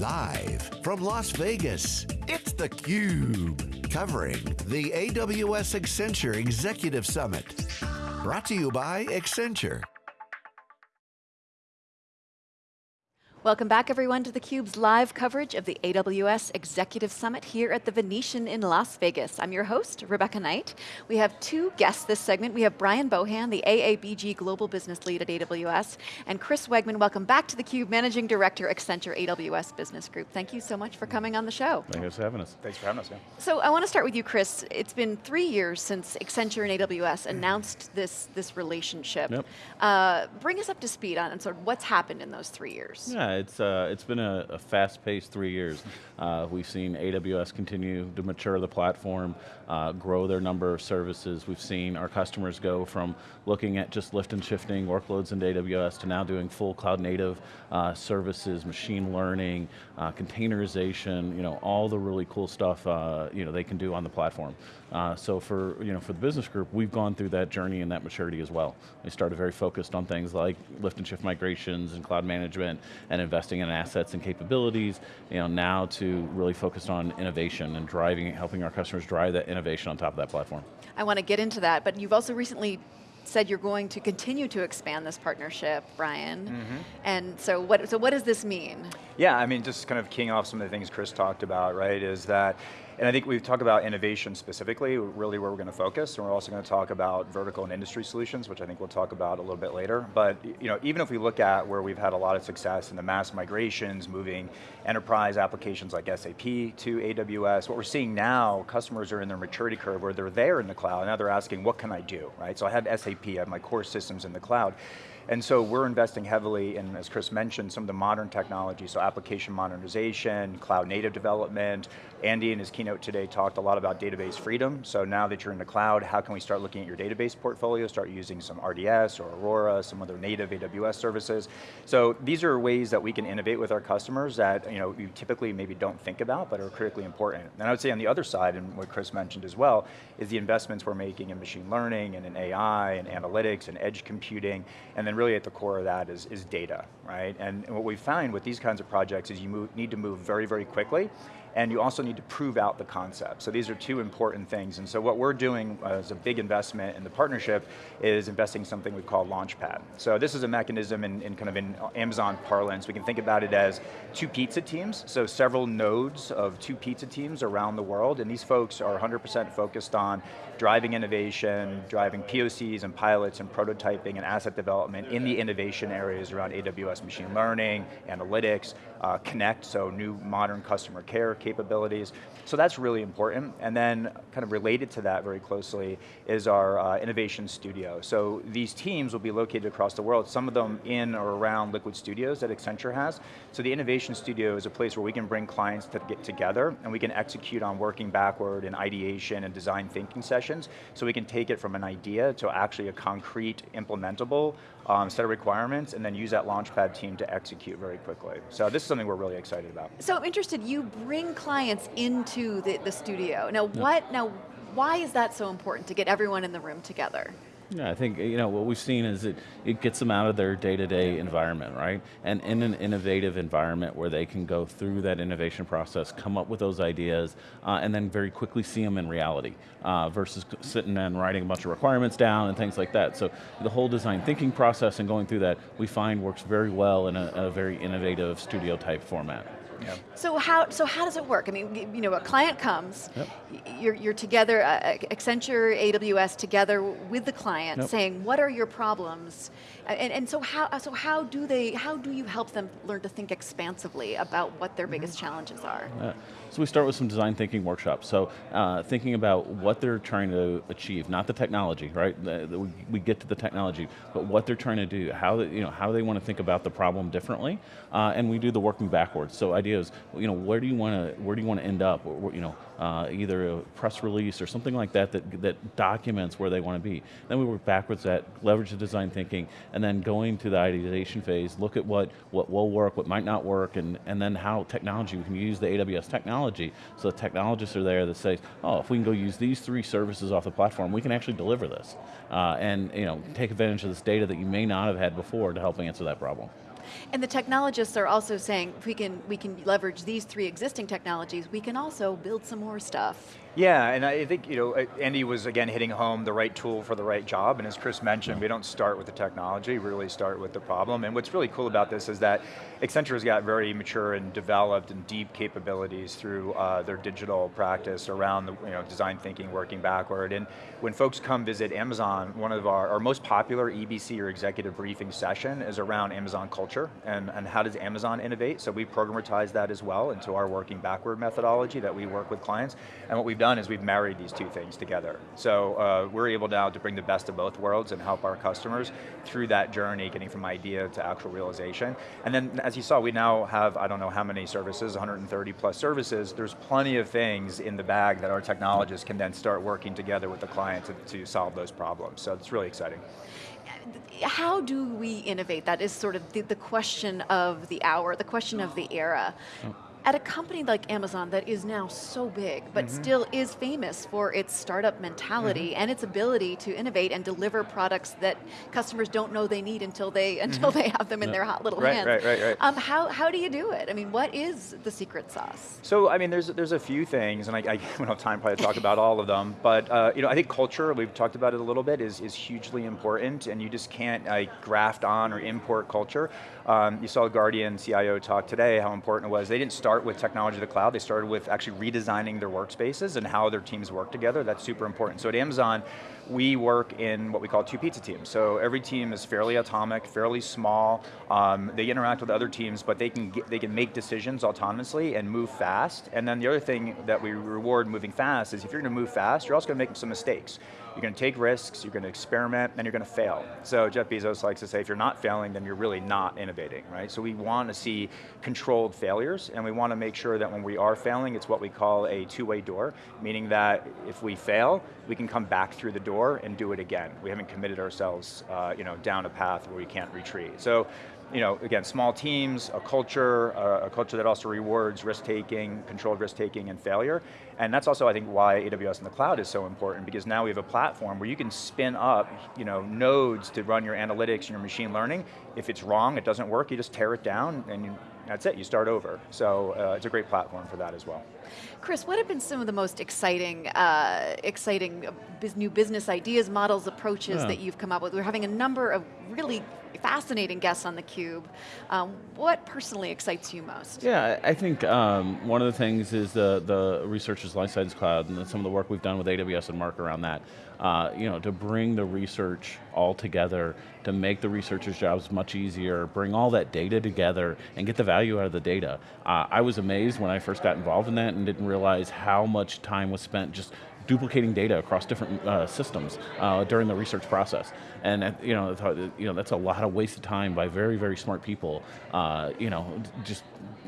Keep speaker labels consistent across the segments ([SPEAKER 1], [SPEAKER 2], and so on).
[SPEAKER 1] Live from Las Vegas, it's theCUBE. Covering the AWS Accenture Executive Summit. Brought to you by Accenture.
[SPEAKER 2] Welcome back everyone to theCUBE's live coverage of the AWS Executive Summit here at the Venetian in Las Vegas. I'm your host, Rebecca Knight. We have two guests this segment. We have Brian Bohan, the AABG Global Business Lead at AWS, and Chris Wegmann, welcome back to theCUBE, Managing Director, Accenture AWS Business Group. Thank you so much for coming on the show.
[SPEAKER 3] Thanks for having us.
[SPEAKER 4] Thanks for having us, yeah.
[SPEAKER 2] So I want to start with you, Chris. It's been three years since Accenture and AWS announced this, this relationship.
[SPEAKER 3] Yep.
[SPEAKER 2] Uh, bring us up to speed on sort of what's happened in those three years.
[SPEAKER 3] Yeah, it's, uh, it's been a, a fast-paced three years. Uh, we've seen AWS continue to mature the platform, uh, grow their number of services. We've seen our customers go from looking at just lift and shifting workloads into AWS to now doing full cloud native uh, services, machine learning, uh, containerization, you know, all the really cool stuff uh, you know, they can do on the platform. Uh, so for, you know, for the business group, we've gone through that journey and that maturity as well. We started very focused on things like lift and shift migrations and cloud management and investing in assets and capabilities, you know, now to really focus on innovation and driving, helping our customers drive that innovation on top of that platform.
[SPEAKER 2] I want to get into that, but you've also recently said you're going to continue to expand this partnership, Brian. Mm -hmm. And so what, so what does this mean?
[SPEAKER 4] Yeah, I mean, just kind of keying off some of the things Chris talked about, right, is that and I think we've talked about innovation specifically, really where we're going to focus, and we're also going to talk about vertical and industry solutions, which I think we'll talk about a little bit later. But you know, even if we look at where we've had a lot of success in the mass migrations, moving enterprise applications like SAP to AWS, what we're seeing now, customers are in their maturity curve where they're there in the cloud, now they're asking, what can I do, right? So I have SAP, I have my core systems in the cloud. And so we're investing heavily in, as Chris mentioned, some of the modern technology, so application modernization, cloud native development. Andy in his keynote today talked a lot about database freedom. So now that you're in the cloud, how can we start looking at your database portfolio, start using some RDS or Aurora, some other native AWS services. So these are ways that we can innovate with our customers that you know you typically maybe don't think about, but are critically important. And I would say on the other side, and what Chris mentioned as well, is the investments we're making in machine learning and in AI and analytics and edge computing, and then really at the core of that is, is data, right? And, what we find with these kinds of projects is you move, need to move very, very quickly, and you also need to prove out the concept. So these are two important things, and so what we're doing as a big investment in the partnership is investing something we call Launchpad. So this is a mechanism in, in kind of in Amazon parlance, we can think about it as two pizza teams, so several nodes of two pizza teams around the world, and these folks are 100% focused on driving innovation, driving POCs and pilots and prototyping and asset development in the innovation areas around AWS machine learning, analytics, uh, Connect, so new modern customer care capabilities. So that's really important. And then kind of related to that very closely is our uh, innovation studio. So these teams will be located across the world, some of them in or around Liquid Studios that Accenture has. So the innovation studio is a place where we can bring clients to get together and we can execute on working backward and ideation and design thinking sessions. So we can take it from an idea to actually a concrete implementable um, set of requirements and then use that Launchpad team to execute very quickly. So this is something we're really excited about.
[SPEAKER 2] So I'm interested, you bring clients into the, the studio. Now what, now why is that so important to get everyone in the room together?
[SPEAKER 3] Yeah, I think you know what we've seen is it, it gets them out of their day-to-day -day environment, right? And in an innovative environment where they can go through that innovation process, come up with those ideas, uh, and then very quickly see them in reality, uh, versus sitting and writing a bunch of requirements down and things like that. So the whole design thinking process and going through that, we find works very well in a, a very innovative studio type format.
[SPEAKER 2] Yep. So how so how does it work? I mean, you know, a client comes, yep. you're, you're together, uh, Accenture, AWS together with the client, yep. saying what are your problems, and, and so how so how do they how do you help them learn to think expansively about what their mm -hmm. biggest challenges are?
[SPEAKER 3] Yeah. So we start with some design thinking workshops. So uh, thinking about what they're trying to achieve, not the technology, right? The, the, we get to the technology, but what they're trying to do, how they, you know how they want to think about the problem differently, uh, and we do the working backwards. So ideas, you know, where do you want to where do you want to end up? Or, you know, uh, either a press release or something like that, that that documents where they want to be. Then we work backwards at leverage the design thinking, and then going to the ideation phase, look at what what will work, what might not work, and and then how technology we can use the AWS technology. So the technologists are there that say, oh, if we can go use these three services off the platform, we can actually deliver this, uh, and you know take advantage of this data that you may not have had before to help answer that problem.
[SPEAKER 2] And the technologists are also saying, if we can, we can leverage these three existing technologies, we can also build some more stuff.
[SPEAKER 4] Yeah, and I think you know Andy was again hitting home the right tool for the right job, and as Chris mentioned, we don't start with the technology, we really start with the problem. And what's really cool about this is that Accenture has got very mature and developed and deep capabilities through uh, their digital practice around the you know design thinking, working backward. And when folks come visit Amazon, one of our, our most popular EBC or executive briefing session is around Amazon culture and, and how does Amazon innovate. So we programatize that as well into our working backward methodology that we work with clients. And what we've done is we've married these two things together. So uh, we're able now to bring the best of both worlds and help our customers through that journey, getting from idea to actual realization. And then as you saw, we now have, I don't know how many services, 130 plus services. There's plenty of things in the bag that our technologists can then start working together with the client to, to solve those problems. So it's really exciting
[SPEAKER 2] how do we innovate? That is sort of the, the, question of the hour, the question of the era. At a company like Amazon that is now so big, but mm -hmm. still is famous for its startup mentality mm -hmm. and its ability to innovate and deliver products that customers don't know they need until they until they have them in yeah. their hot little
[SPEAKER 4] right,
[SPEAKER 2] hands.
[SPEAKER 4] Right, right, right. Um,
[SPEAKER 2] how, how do you do it? I mean, what is the secret sauce?
[SPEAKER 4] So, I mean, there's there's a few things, and I, I don't have time probably to talk about all of them, but uh, you know, I think culture, we've talked about it a little bit, is, is hugely important, and you just can't graft on or import culture. Um, you saw Guardian CIO talk today, how important it was. They didn't start start with technology of the cloud, they started with actually redesigning their workspaces and how their teams work together, that's super important. So at Amazon, we work in what we call two pizza teams. So every team is fairly atomic, fairly small, um, they interact with other teams, but they can, get, they can make decisions autonomously and move fast. And then the other thing that we reward moving fast is if you're going to move fast, you're also going to make some mistakes. You're going to take risks, you're going to experiment, and you're going to fail. So Jeff Bezos likes to say, if you're not failing, then you're really not innovating, right? So we want to see controlled failures, and we want to make sure that when we are failing, it's what we call a two-way door, meaning that if we fail, we can come back through the door and do it again. We haven't committed ourselves uh, you know, down a path where we can't retreat. So you know, again, small teams, a culture, uh, a culture that also rewards risk-taking, controlled risk-taking and failure. And that's also, I think, why AWS in the cloud is so important, because now we have a platform where you can spin up you know, nodes to run your analytics and your machine learning. If it's wrong, it doesn't work, you just tear it down and you, that's it, you start over. So uh, it's a great platform for that as well.
[SPEAKER 2] Chris, what have been some of the most exciting, uh, exciting new business ideas, models, approaches yeah. that you've come up with? We're having a number of really fascinating guests on theCUBE. Um, what personally excites you most?
[SPEAKER 3] Yeah, I think um, one of the things is the, the Researchers Life Science Cloud and some of the work we've done with AWS and Merck around that. Uh, you know, to bring the research all together, to make the researchers' jobs much easier, bring all that data together and get the value out of the data. Uh, I was amazed when I first got involved in that and didn't realize how much time was spent just duplicating data across different uh, systems uh, during the research process. And uh, you know, you know, that's a lot of wasted time by very, very smart people, uh, you know, just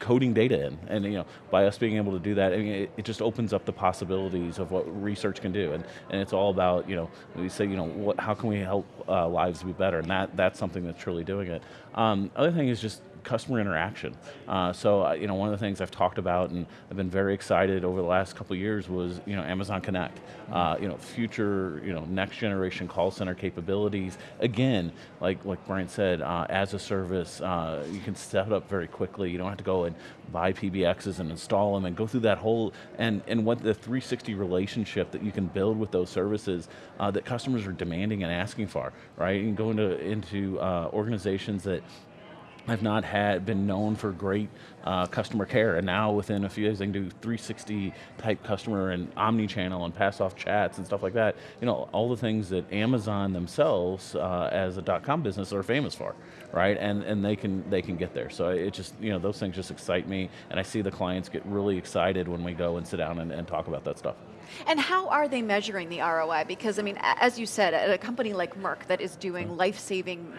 [SPEAKER 3] coding data in. And you know, by us being able to do that, I mean, it, it, just opens up the possibilities of what research can do. And, and it's all about, you know, we say, you know, what, how can we help uh, lives be better? And that, that's something that's truly doing it. Um, other thing is just customer interaction. Uh, so, uh, you know, one of the things I've talked about and I've been very excited over the last couple years was, you know, Amazon Connect. Uh, you know, future, you know, next generation call center capabilities. Again, like like Brian said, uh, as a service, uh, you can set up very quickly. You don't have to go and buy PBXs and install them and go through that whole, and, and what the 360 relationship that you can build with those services uh, that customers are demanding and asking for, right? And go into, into organizations that I've not had been known for great uh, customer care, and now within a few days, they can do 360 type customer and omni-channel and pass off chats and stuff like that. You know, all the things that Amazon themselves, uh, as a dot-com business, are famous for, right? And and they can they can get there. So it just you know those things just excite me, and I see the clients get really excited when we go and sit down and, and talk about that stuff.
[SPEAKER 2] And how are they measuring the ROI? Because I mean, as you said, at a company like Merck that is doing mm. life-saving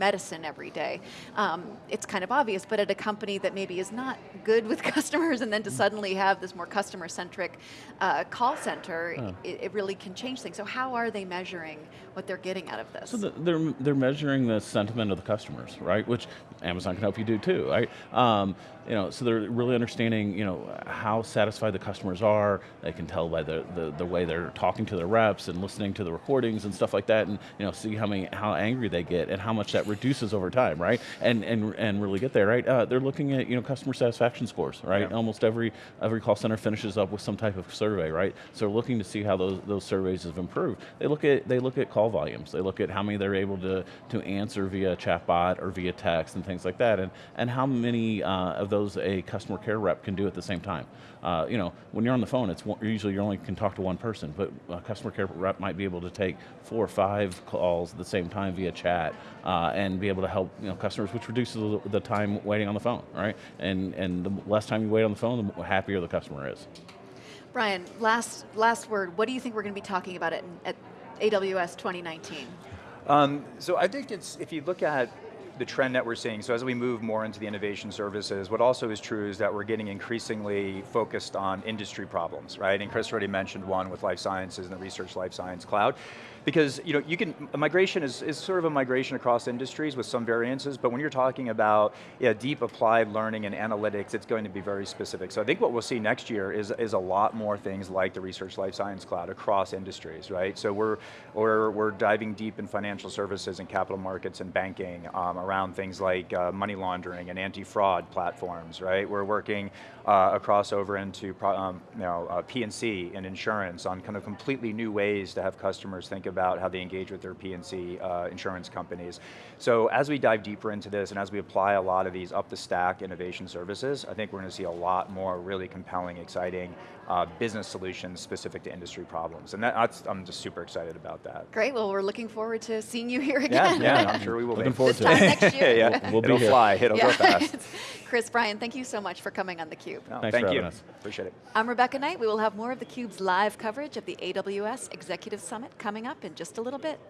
[SPEAKER 2] medicine every day. Um, it's kind of obvious, but at a company that maybe is not good with customers and then to suddenly have this more customer-centric uh, call center, it, it, really can change things. So how are they measuring what they're getting out of this?
[SPEAKER 3] So the, they're, they're measuring the sentiment of the customers, right? Which Amazon can help you do too, right? Um, you know, so they're really understanding, you know, how satisfied the customers are. They can tell by the, the, the way they're talking to their reps and listening to the recordings and stuff like that, and you know, see how many how angry they get and how much that reduces over time, right? And and and really get there, right? Uh, they're looking at you know customer satisfaction scores, right?
[SPEAKER 4] Yeah.
[SPEAKER 3] Almost every every call center finishes up with some type of survey, right? So they're looking to see how those those surveys have improved. They look at they look at call volumes. They look at how many they're able to to answer via chatbot or via text and things like that, and and how many uh, of those a customer care rep can do at the same time. Uh, you know, when you're on the phone, it's one, usually you only can talk to one person, but a customer care rep might be able to take four or five calls at the same time via chat uh, and be able to help you know, customers, which reduces the, the time waiting on the phone, right? And, and the less time you wait on the phone, the happier the customer is.
[SPEAKER 2] Brian, last, last word, what do you think we're going to be talking about at, at AWS 2019?
[SPEAKER 4] Um, so I think it's, if you look at the trend that we're seeing, so as we move more into the innovation services, what also is true is that we're getting increasingly focused on industry problems, right? And Chris already mentioned one with life sciences and the research life science cloud. Because you know, you can, migration is, is sort of a migration across industries with some variances, but when you're talking about yeah, deep applied learning and analytics, it's going to be very specific. So I think what we'll see next year is, is a lot more things like the research life science cloud across industries, right? So we're, we're, we're diving deep in financial services and capital markets and banking um, around things like uh, money laundering and anti-fraud platforms, right? We're working uh, across over into um, you know, uh, P&C and insurance on kind of completely new ways to have customers think about how they engage with their P&C uh, insurance companies. So as we dive deeper into this and as we apply a lot of these up the stack innovation services, I think we're going to see a lot more really compelling, exciting uh, business solutions specific to industry problems. And that, that's, I'm just super excited about that.
[SPEAKER 2] Great, well we're looking forward to seeing you here again.
[SPEAKER 4] Yeah, yeah I'm sure we will
[SPEAKER 3] Looking
[SPEAKER 4] be.
[SPEAKER 3] forward
[SPEAKER 2] this
[SPEAKER 3] to
[SPEAKER 2] time
[SPEAKER 3] it.
[SPEAKER 2] next year.
[SPEAKER 4] yeah,
[SPEAKER 3] We'll- we'll be
[SPEAKER 4] it'll
[SPEAKER 3] here.
[SPEAKER 4] fly, it'll go fast.
[SPEAKER 2] Chris, Brian, thank you so much for coming on theCUBE.
[SPEAKER 4] No,
[SPEAKER 3] Thanks
[SPEAKER 4] thank
[SPEAKER 3] for
[SPEAKER 4] you,
[SPEAKER 3] having us.
[SPEAKER 4] appreciate it.
[SPEAKER 2] I'm Rebecca Knight. We will have more of theCUBE's live coverage of the AWS Executive Summit coming up in just a little bit.